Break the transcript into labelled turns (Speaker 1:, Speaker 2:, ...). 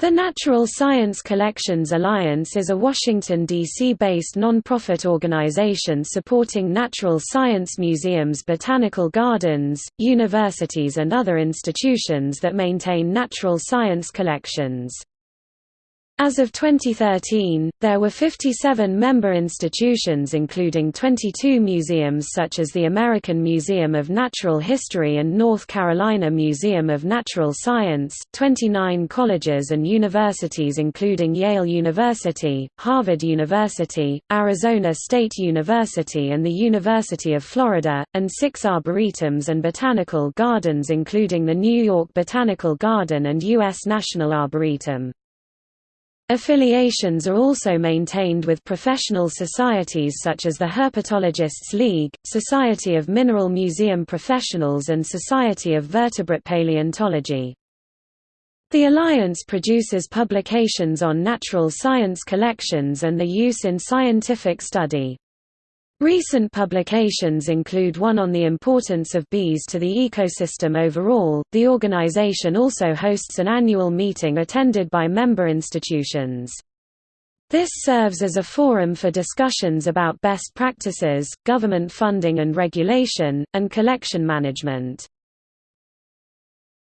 Speaker 1: The Natural Science Collections Alliance is a Washington, D.C.-based non-profit organization supporting natural science museums botanical gardens, universities and other institutions that maintain natural science collections. As of 2013, there were 57 member institutions including 22 museums such as the American Museum of Natural History and North Carolina Museum of Natural Science, 29 colleges and universities including Yale University, Harvard University, Arizona State University and the University of Florida, and six arboretums and botanical gardens including the New York Botanical Garden and U.S. National Arboretum. Affiliations are also maintained with professional societies such as the Herpetologists League, Society of Mineral Museum Professionals and Society of Vertebrate Paleontology. The Alliance produces publications on natural science collections and the use in scientific study. Recent publications include one on the importance of bees to the ecosystem overall. The organization also hosts an annual meeting attended by member institutions. This serves as a forum for discussions about best practices, government funding and regulation, and collection management.